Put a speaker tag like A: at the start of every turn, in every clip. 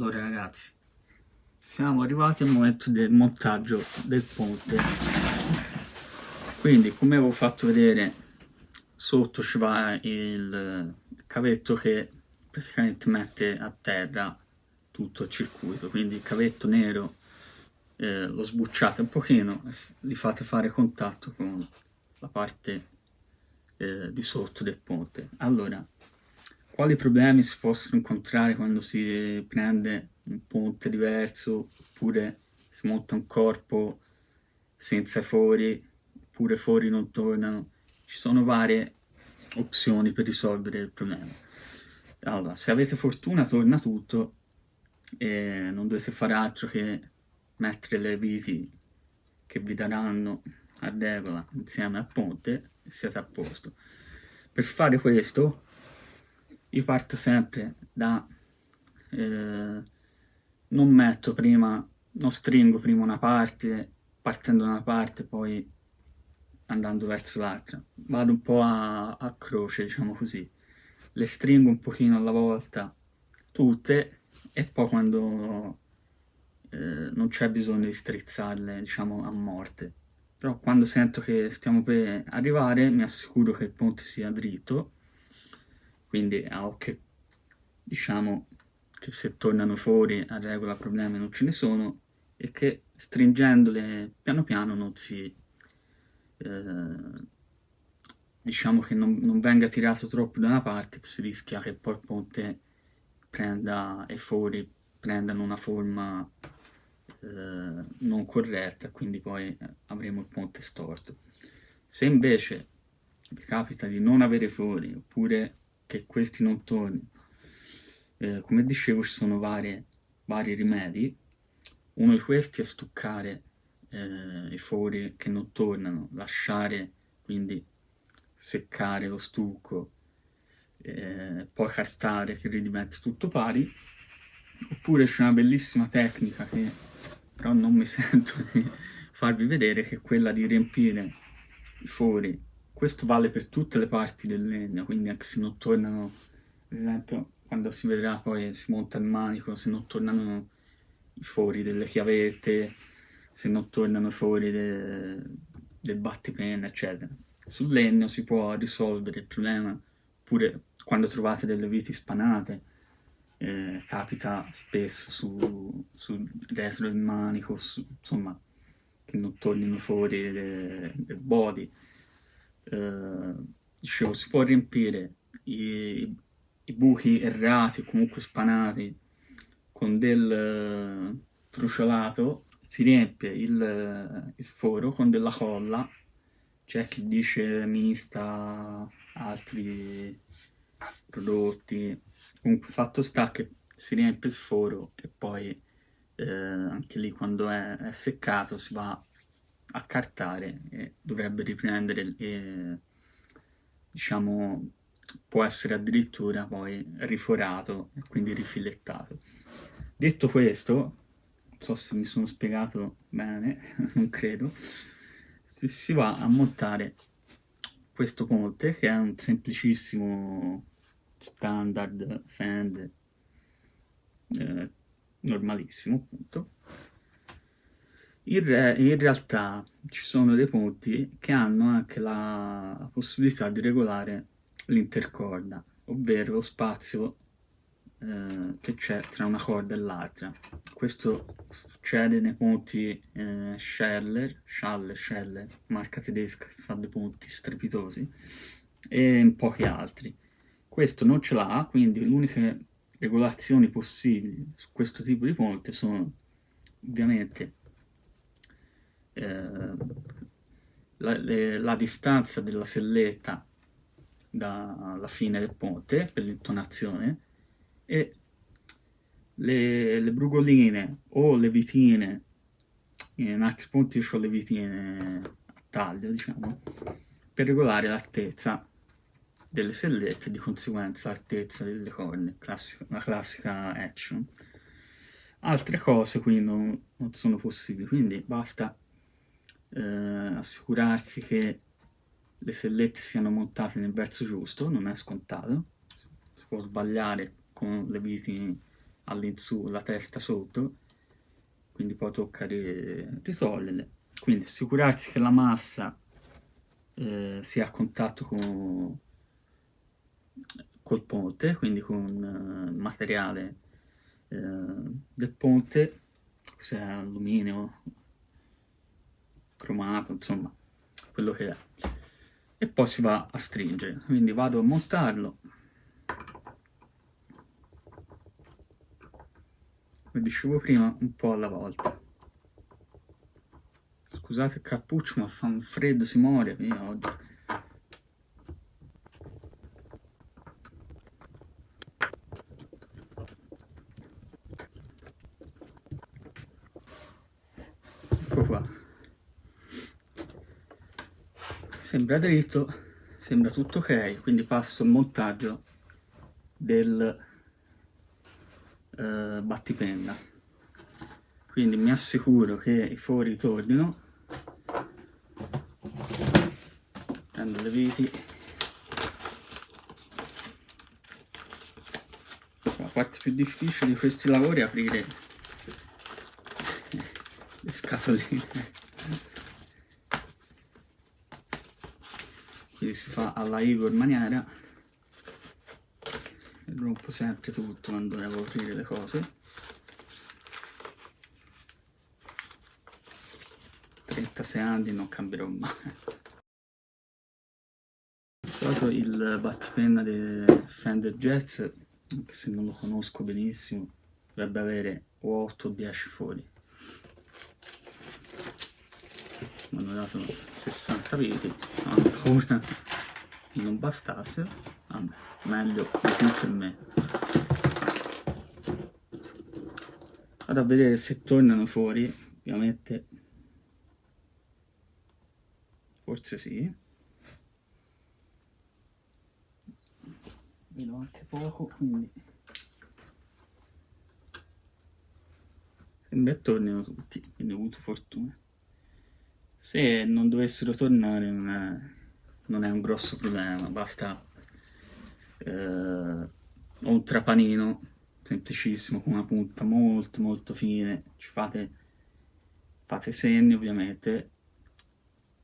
A: Allora ragazzi, siamo arrivati al momento del montaggio del ponte. Quindi, come avevo fatto vedere, sotto ci va il cavetto che praticamente mette a terra tutto il circuito. Quindi il cavetto nero eh, lo sbucciate un pochino e li fate fare contatto con la parte eh, di sotto del ponte. Allora, quali problemi si possono incontrare quando si prende un ponte diverso oppure si monta un corpo senza fori oppure fori non tornano? Ci sono varie opzioni per risolvere il problema. Allora se avete fortuna torna tutto e non dovete fare altro che mettere le viti che vi daranno a regola insieme al ponte e siete a posto. Per fare questo io parto sempre da eh, non metto prima non stringo prima una parte partendo da una parte poi andando verso l'altra. Vado un po' a, a croce diciamo così. Le stringo un pochino alla volta tutte e poi quando eh, non c'è bisogno di strizzarle diciamo a morte. Però quando sento che stiamo per arrivare mi assicuro che il ponte sia dritto quindi a occhio diciamo che se tornano fuori a regola problemi non ce ne sono e che stringendole piano piano non si eh, diciamo che non, non, venga tirato troppo da una parte si rischia che poi il ponte prenda e fuori prendano una forma eh, non corretta quindi poi avremo il ponte storto. Se invece vi capita di non avere fuori oppure che questi non tornino. Eh, come dicevo ci sono varie, vari rimedi, uno di questi è stuccare eh, i fori che non tornano, lasciare quindi seccare lo stucco, eh, poi cartare che ridiventi tutto pari, oppure c'è una bellissima tecnica che però non mi sento di farvi vedere che è quella di riempire i fori questo vale per tutte le parti del legno, quindi anche se non tornano, ad esempio, quando si vedrà poi si monta il manico, se non tornano i fori delle chiavette, se non tornano i fori de, del battipenna, eccetera. Sul legno si può risolvere il problema, oppure quando trovate delle viti spanate, eh, capita spesso sul su retro del manico, su, insomma, che non tornino fuori del body, eh, dicevo, si può riempire i, i buchi errati, comunque spanati, con del uh, truciolato, si riempie il, il, foro con della colla, c'è chi dice mista, altri prodotti, comunque fatto sta che si riempie il foro e poi eh, anche lì quando è, è seccato si va cartare e dovrebbe riprendere e diciamo può essere addirittura poi riforato e quindi rifilettato. Detto questo non so se mi sono spiegato bene non credo si, si va a montare questo ponte che è un semplicissimo standard fend eh, normalissimo appunto in, re, in realtà ci sono dei ponti che hanno anche la possibilità di regolare l'intercorda, ovvero lo spazio eh, che c'è tra una corda e l'altra. Questo succede nei ponti eh, Scheller, Schaller, Scheller, marca tedesca che fa dei ponti strepitosi, e in pochi altri. Questo non ce l'ha, quindi le uniche regolazioni possibili su questo tipo di ponte sono ovviamente eh, la, le, la, distanza della selletta dalla fine del ponte per l'intonazione e le, le, brugoline o le vitine, in altri punti ho le vitine a taglio, diciamo, per regolare l'altezza delle sellette di conseguenza l'altezza delle corne, la classica action. Altre cose qui non, non sono possibili, quindi basta eh, assicurarsi che le sellette siano montate nel verso giusto, non è scontato, si può sbagliare con le viti all'insù, la testa sotto, quindi poi tocca ritoglierle. Quindi assicurarsi che la massa eh, sia a contatto con, col ponte, quindi con il uh, materiale uh, del ponte, se alluminio, cromato, insomma, quello che è. E poi si va a stringere, quindi vado a montarlo. Come dicevo prima, un po' alla volta. Scusate il cappuccio, ma fa un freddo, si muore io oggi. Ecco qua. Sembra dritto, sembra tutto ok, quindi passo al montaggio del uh, battipenna. Quindi mi assicuro che i fori tornino. Prendo le viti. La parte più difficile di questi lavori è aprire le scatoline quindi si fa alla Igor maniera. E rompo sempre tutto quando devo aprire le cose. 36 anni non cambierò mai. Solito il battipenna del Fender Jazz, se non lo conosco benissimo, dovrebbe avere o 8 o 10 fori. Mi hanno dato 60 viti, ancora non bastasse, vabbè, meglio più per me. Vado a vedere se tornano fuori, ovviamente forse sì. vedo anche poco quindi sembra che tornino tutti quindi ho avuto fortuna se non dovessero tornare non è, non è un grosso problema basta eh, un trapanino semplicissimo con una punta molto molto fine ci fate fate segni ovviamente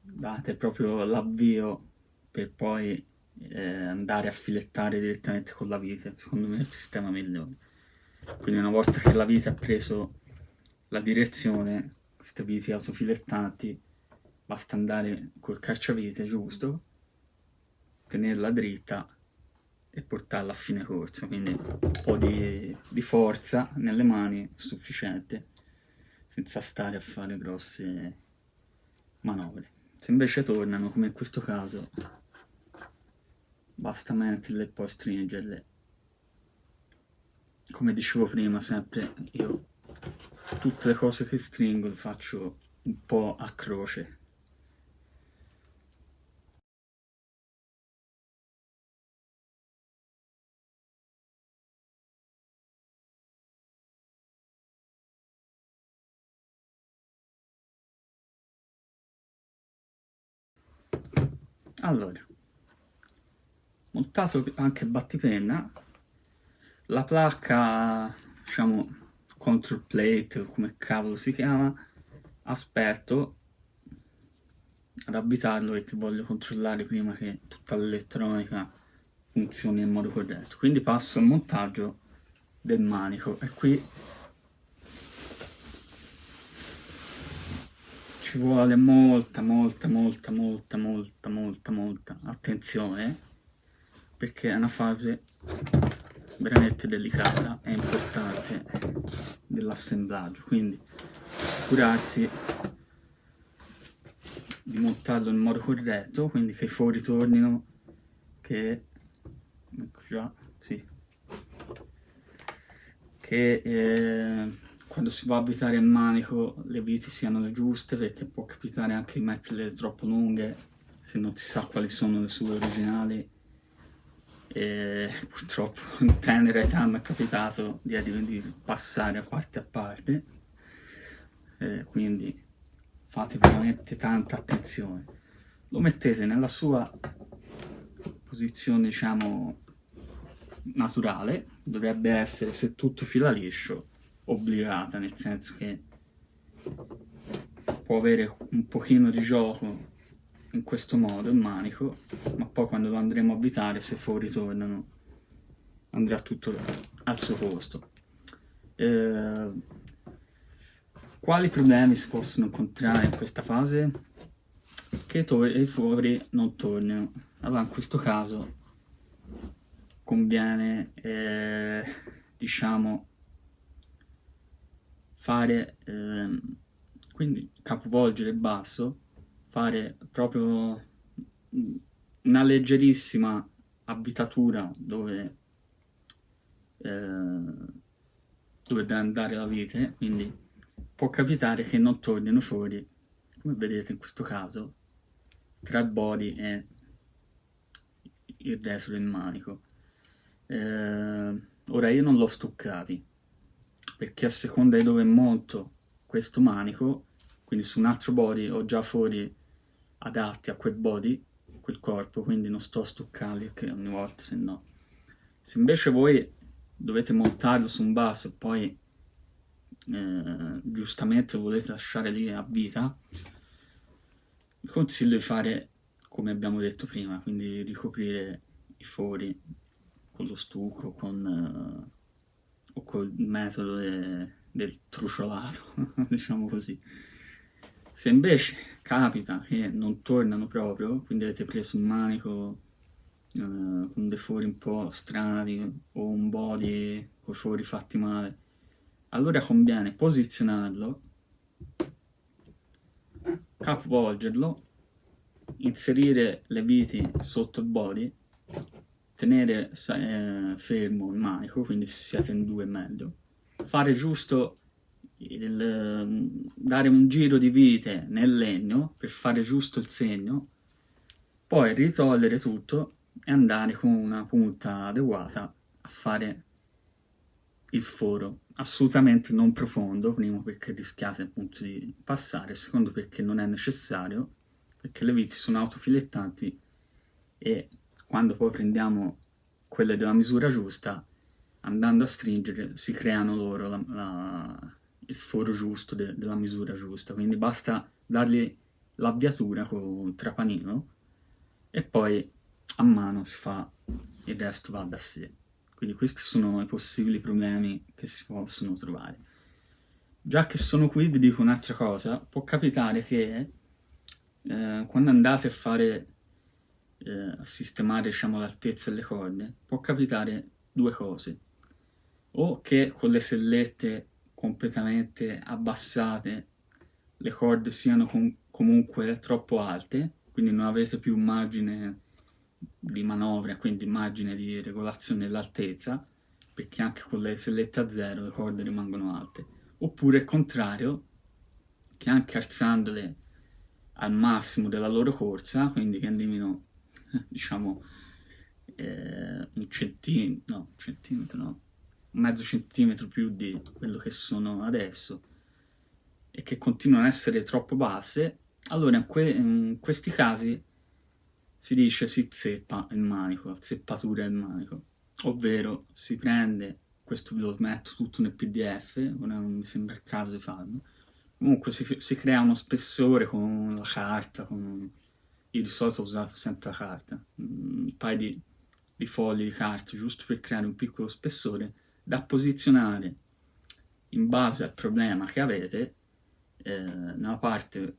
A: date proprio l'avvio per poi eh, andare a filettare direttamente con la vite, secondo me è il sistema migliore. Quindi una volta che la vite ha preso la direzione, queste viti autofilettanti, basta andare col cacciavite giusto, tenerla dritta e portarla a fine corsa, quindi un po' di, di forza nelle mani sufficiente, senza stare a fare grosse manovre. Se invece tornano, come in questo caso, basta metterle e poi stringerle. Come dicevo prima sempre io tutte le cose che stringo le faccio un po' a croce allora montato anche battipenna la placca diciamo control plate come cavolo si chiama aspetto ad abitarlo perché voglio controllare prima che tutta l'elettronica funzioni in modo corretto. Quindi passo al montaggio del manico. E qui ci vuole molta molta molta molta molta molta molta attenzione perché è una fase veramente delicata e importante dell'assemblaggio. Quindi assicurarsi di montarlo in modo corretto quindi che i fori tornino che ecco già sì che eh, quando si va a abitare il manico le viti siano le giuste perché può capitare anche di metterle troppo lunghe se non si sa quali sono le sue originali. E purtroppo in tenera età mi è capitato di, di passare a parte a parte. E quindi fate veramente tanta attenzione. Lo mettete nella sua posizione diciamo naturale dovrebbe essere, se tutto fila liscio, obbligata, nel senso che può avere un pochino di gioco in questo modo il manico, ma poi quando lo andremo a avvitare, se fuori tornano, andrà tutto al suo posto. Eh, quali problemi si possono incontrare in questa fase? Che i fuori non tornino. Allora in questo caso conviene, eh, diciamo, fare, eh, quindi capovolgere il basso, fare proprio una leggerissima avvitatura dove, eh, dove deve andare la vite, quindi può capitare che non tornino fuori, come vedete in questo caso, tra il body e il resto del manico. Eh, ora io non l'ho stuccati, perché a seconda di dove monto questo manico, quindi su un altro body ho già fuori adatti a quel body, quel corpo, quindi non sto a stuccarli ogni volta se no. Se invece voi dovete montarlo su un basso e poi eh, giustamente volete lasciare lì a vita, vi consiglio di fare come abbiamo detto prima, quindi ricoprire i fori con lo stucco, con... Uh, o col metodo de, del truciolato, diciamo così. Se invece capita che non tornano proprio, quindi avete preso un manico eh, con dei fori un po' strani o un body con i fori fatti male, allora conviene posizionarlo, capovolgerlo, inserire le viti sotto il body tenere eh, fermo il manico, quindi se siete in due è meglio, fare giusto il, dare un giro di vite nel legno per fare giusto il segno, poi ritogliere tutto e andare con una punta adeguata a fare il foro, assolutamente non profondo, primo perché rischiate appunto di passare, secondo perché non è necessario, perché le viti sono autofilettanti e quando poi prendiamo quelle della misura giusta, andando a stringere si creano loro la, la, il foro giusto de, della misura giusta, quindi basta dargli l'avviatura con il trapanino e poi a mano si fa, il resto va da sé. Quindi questi sono i possibili problemi che si possono trovare. Già che sono qui vi dico un'altra cosa, può capitare che eh, quando andate a fare eh, sistemare diciamo, l'altezza delle corde, può capitare due cose. O che con le sellette completamente abbassate le corde siano com comunque troppo alte, quindi non avete più margine di manovra, quindi margine di regolazione dell'altezza, perché anche con le sellette a zero le corde rimangono alte. Oppure il contrario, che anche alzandole al massimo della loro corsa, quindi che andino diciamo, eh, un centimetro, no, un centimetro, no, mezzo centimetro più di quello che sono adesso e che continuano ad essere troppo basse, allora in, que in questi casi si dice si zeppa il manico, la zeppatura del manico, ovvero si prende, questo ve lo metto tutto nel pdf, non mi sembra il caso di farlo, comunque si, si crea uno spessore con la carta, con io di solito ho usato sempre la carta, mm, un paio di, di fogli di carta, giusto per creare un piccolo spessore, da posizionare in base al problema che avete eh, nella parte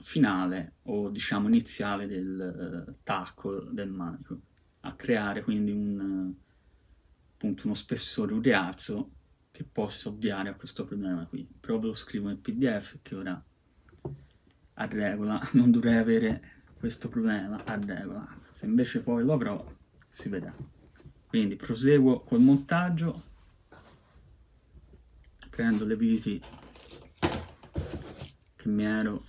A: finale o diciamo iniziale del uh, tacco del manico, a creare quindi un, uh, appunto uno spessore, un rialzo che possa ovviare a questo problema qui. Però ve lo scrivo nel pdf che ora a regola non dovrei avere questo problema a regola. Se invece poi lo avrò, si vedrà. Quindi proseguo col montaggio, prendo le viti che mi ero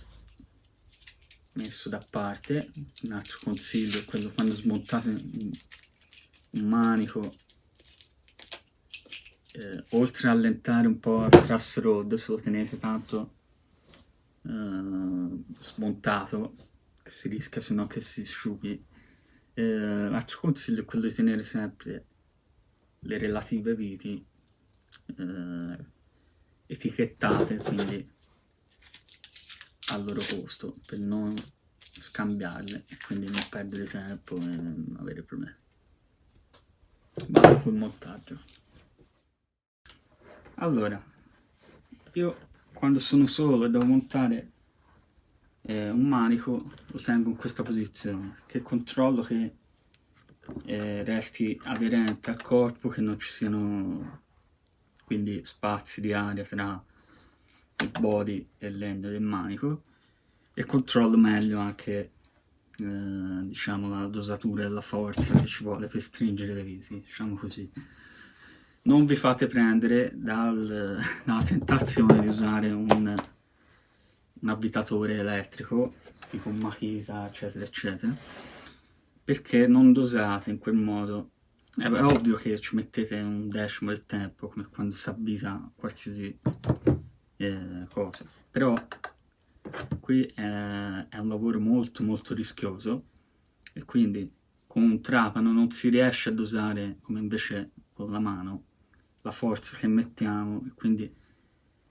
A: messo da parte, un altro consiglio è quello quando smontate un manico, eh, oltre a allentare un po' il truss rod, se lo tenete tanto eh, smontato, si rischia se no che si sciughi. Eh, l'altro consiglio è quello di tenere sempre le relative viti eh, etichettate quindi al loro posto per non scambiarle e quindi non perdere tempo e non avere problemi vado col montaggio allora io quando sono solo e devo montare eh, un manico lo tengo in questa posizione che controllo che eh, resti aderente al corpo che non ci siano quindi spazi di aria tra il body e legno del manico e controllo meglio anche eh, diciamo la dosatura e la forza che ci vuole per stringere le viti diciamo così. Non vi fate prendere dal, dalla tentazione di usare un, un avvitatore elettrico tipo un Makita eccetera eccetera perché non dosate in quel modo. È ovvio che ci mettete un decimo del tempo come quando si abita qualsiasi eh, cosa. Però qui è, è un lavoro molto molto rischioso e quindi con un trapano non si riesce a dosare come invece con la mano la forza che mettiamo e quindi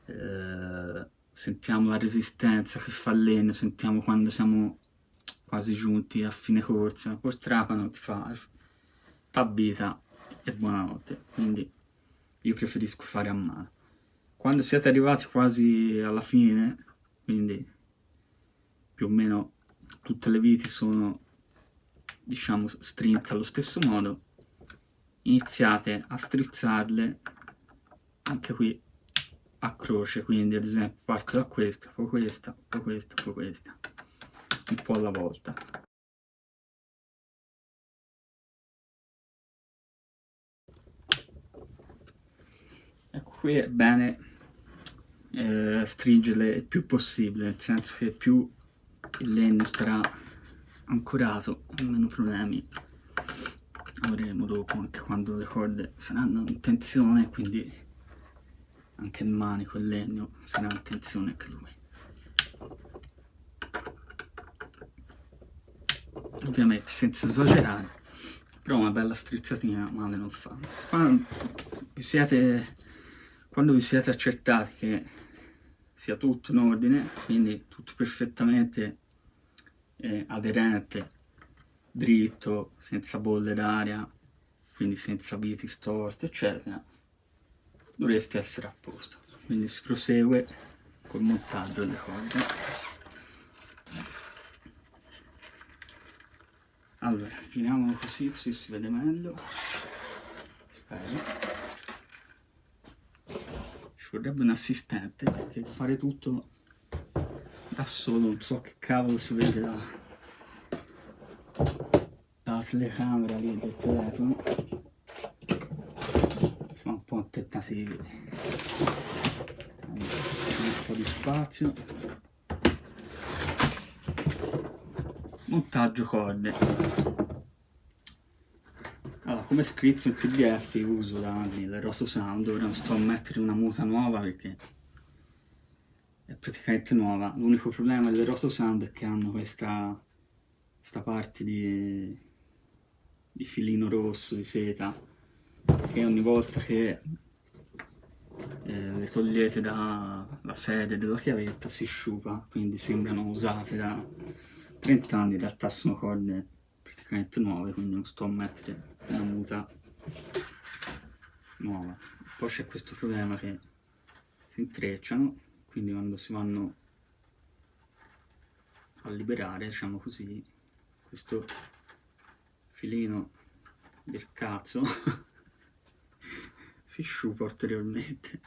A: eh, sentiamo la resistenza che fa legno, sentiamo quando siamo quasi giunti a fine corsa, col trapano ti fa t'abita e buonanotte, quindi io preferisco fare a mano. Quando siete arrivati quasi alla fine, quindi più o meno tutte le viti sono diciamo strinte allo stesso modo, iniziate a strizzarle. Anche qui a croce quindi ad esempio parto da questa poi questa poi questa poi questa un po' alla volta. Ecco qui è bene eh, stringerle il più possibile nel senso che più il legno starà ancorato meno problemi. Avremo dopo anche quando le corde saranno in tensione quindi anche il manico il legno sarà in tensione anche lui. Ovviamente senza esagerare però una bella strizzatina male non fa. Quando vi siete, quando vi siete accertati che sia tutto in ordine quindi tutto perfettamente eh, aderente dritto, senza bolle d'aria, quindi senza viti storti, eccetera, dovreste essere a posto. Quindi si prosegue col montaggio delle corde. Allora, giriamolo così, così si vede meglio. Spero. Ci vorrebbe un assistente, perché fare tutto da solo, non so che cavolo si vede da la telecamera lì del telefono un po' tentativi un po' di spazio. Montaggio corde. Allora come scritto in pdf uso da anni le rotosound ora non sto a mettere una muta nuova perché è praticamente nuova. L'unico problema delle rotosound è che hanno questa questa parte di, di filino rosso di seta che ogni volta che eh, le togliete dalla serie della chiavetta si sciupa quindi sembrano usate da 30 anni in realtà sono corde praticamente nuove quindi non sto a mettere una muta nuova. Poi c'è questo problema che si intrecciano quindi quando si vanno a liberare diciamo così questo filino del cazzo si sciupa ulteriormente.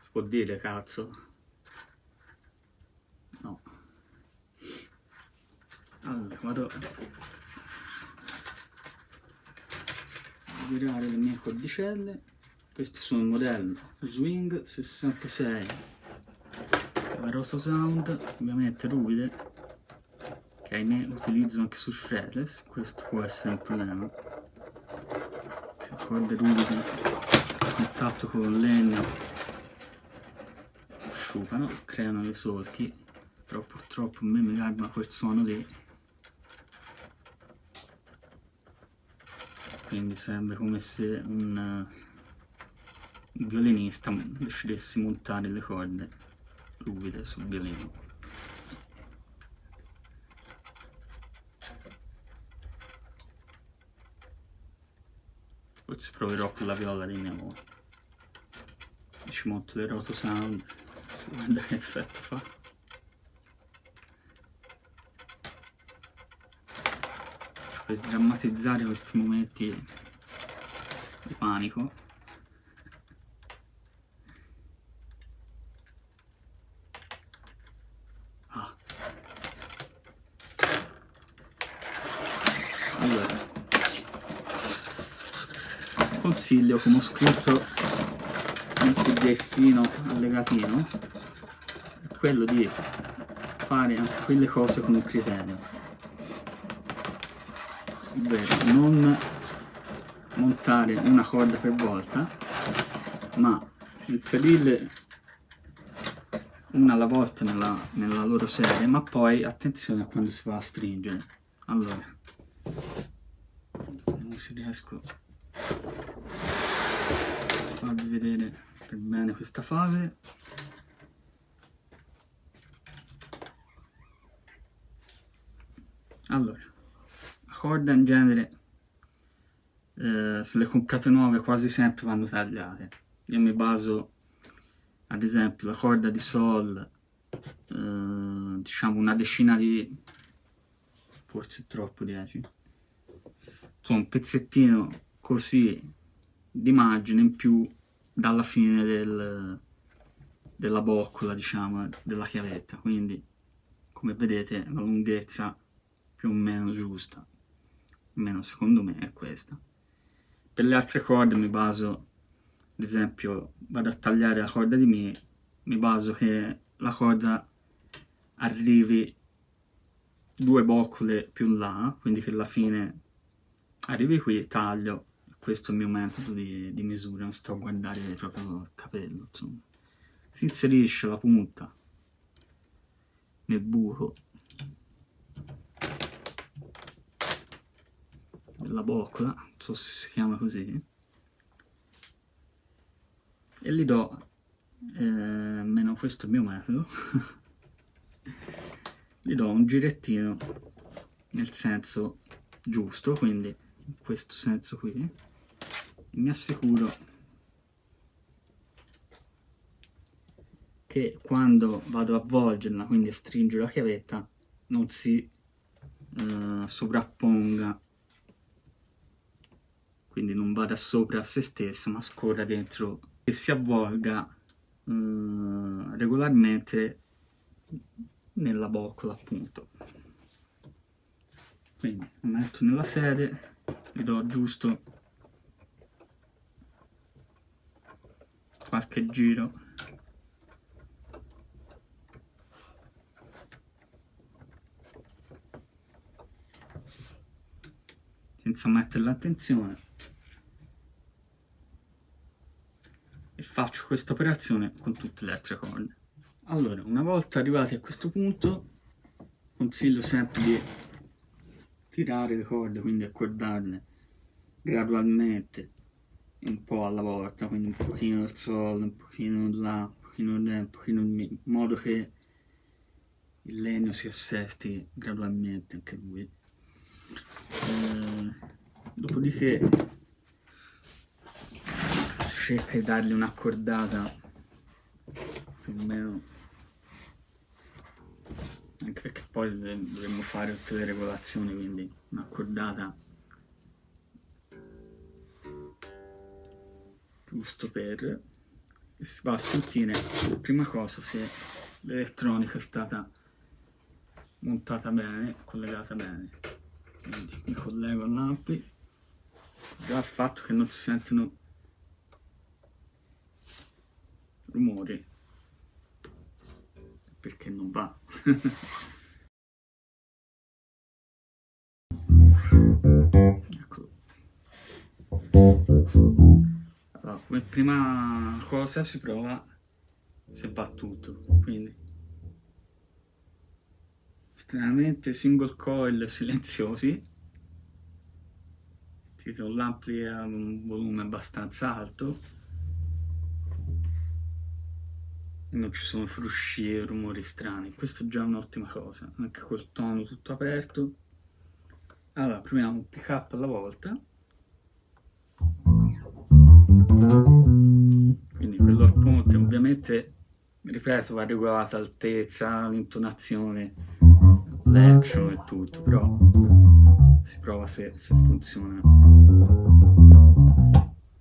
A: Si può dire cazzo? No. Allora vado a virare le mie cordicelle questi sono il modello Swing 66 la Rotosound ovviamente ruvide che ahimè utilizzo anche su threadless, questo può essere un problema. Corde ruvide a contatto con il legno asciugano, creano dei solchi, però purtroppo a me mi garba quel suono lì. quindi serve come se un, violinista decidesse montare le corde ruvide sul violino. Forse proverò con la viola di mia moglie. Ci monto le roto sound, si guarda che effetto fa. per sdrammatizzare questi momenti di panico ah. allora consiglio come ho scritto in pdfino allegatino è quello di fare anche quelle cose con un criterio. Ovvero non montare una corda per volta ma inserirle una alla volta nella, nella loro serie ma poi attenzione a quando si va a stringere. Allora vediamo se riesco farvi vedere per bene questa fase. Allora corda in genere eh, se le comprate nuove quasi sempre vanno tagliate. Io mi baso ad esempio la corda di sol eh, diciamo una decina di forse troppo 10 insomma un pezzettino così di margine in più dalla fine del, della boccola diciamo della chiavetta quindi come vedete la lunghezza più o meno giusta almeno secondo me è questa. Per le altre corde mi baso, ad esempio, vado a tagliare la corda di Mi, mi baso che la corda arrivi due boccole più là, quindi che alla fine arrivi qui, taglio, questo è il mio metodo di, di misura, non sto a guardare proprio il capello, insomma. Si inserisce la punta nel buco la boccola, non so se si chiama così, e gli do, eh, almeno questo è il mio metodo, gli do un girettino nel senso giusto, quindi in questo senso qui, mi assicuro che quando vado a volgerla, quindi a stringere la chiavetta, non si eh, sovrapponga. Quindi non vada sopra a se stessa ma scorra dentro. E si avvolga eh, regolarmente nella boccola appunto. Quindi lo metto nella sede gli do giusto qualche giro. Senza mettere l'attenzione. E faccio questa operazione con tutte le altre corde. Allora, una volta arrivati a questo punto, consiglio sempre di tirare le corde, quindi accordarle gradualmente, un po' alla volta, quindi un pochino del sol, un pochino là, un pochino là, un pochino lì, in modo che il legno si assesti gradualmente anche lui. Eh, dopodiché cerca di dargli un'accordata più o meno anche perché poi dovremmo fare tutte le regolazioni quindi un'accordata giusto per va a sentire prima cosa se l'elettronica è stata montata bene collegata bene. Quindi mi collego all'ampli già il fatto che non si sentono rumore perché non va come prima cosa si prova se va tutto quindi. Estremamente single coil silenziosi. Un l'ampli a un volume abbastanza alto. E non ci sono frusci e rumori strani. Questo è già un'ottima cosa. Anche col tono tutto aperto. Allora proviamo un pick up alla volta quindi quello al ponte ovviamente ripeto va regolata l'altezza l'intonazione l'action e tutto però si prova se, se funziona.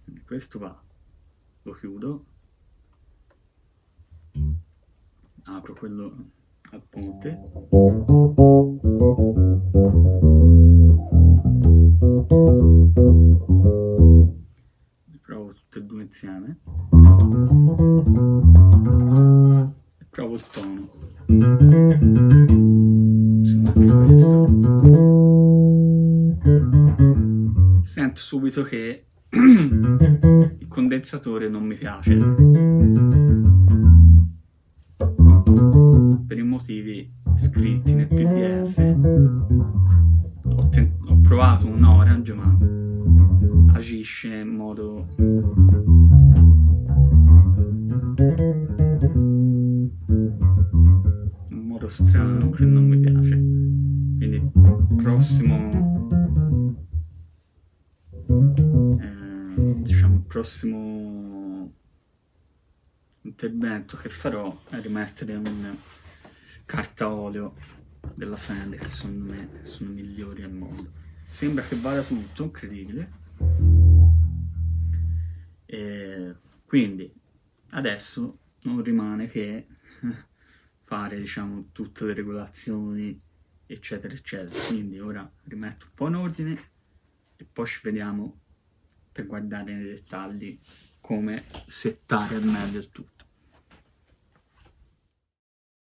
A: Quindi questo va. Lo chiudo. Apro quello al ponte e due insieme. E provo il tono. Insomma anche questo sento subito che il condensatore non mi piace. Per i motivi scritti nel pdf ho, ho provato orange ma agisce in modo in modo strano che non mi piace. Quindi prossimo eh, diciamo prossimo intervento che farò è rimettere un carta olio della Fender che secondo me sono migliori al mondo. Sembra che vada tutto incredibile e quindi adesso non rimane che fare diciamo tutte le regolazioni eccetera eccetera. Quindi ora rimetto un po' in ordine e poi ci vediamo per guardare nei dettagli come settare al meglio il tutto